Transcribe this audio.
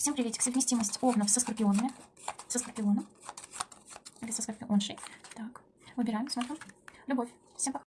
Всем приветик. Совместимость овнов со скорпионами. Со скорпионом. Или со скорпионшей. Так, выбираем, смотрим. Любовь. Всем пока.